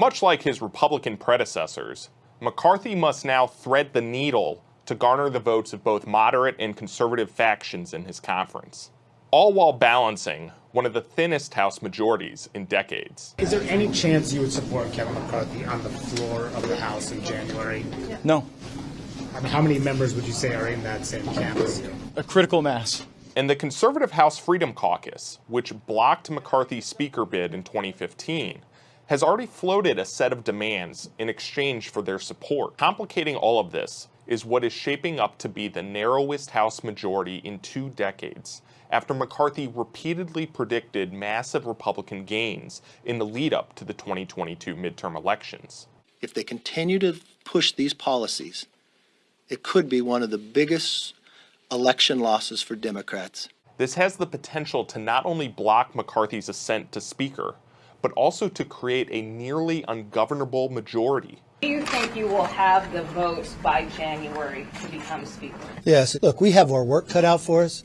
Much like his Republican predecessors, McCarthy must now thread the needle to garner the votes of both moderate and conservative factions in his conference, all while balancing one of the thinnest House majorities in decades. Is there any chance you would support Kevin McCarthy on the floor of the House in January? No. I mean, how many members would you say are in that same camp as you? A critical mass. And the conservative House Freedom Caucus, which blocked McCarthy's speaker bid in 2015, has already floated a set of demands in exchange for their support. Complicating all of this is what is shaping up to be the narrowest House majority in two decades, after McCarthy repeatedly predicted massive Republican gains in the lead up to the 2022 midterm elections. If they continue to push these policies, it could be one of the biggest election losses for Democrats. This has the potential to not only block McCarthy's ascent to Speaker, but also to create a nearly ungovernable majority. Do you think you will have the votes by January to become Speaker? Yes. Look, we have our work cut out for us.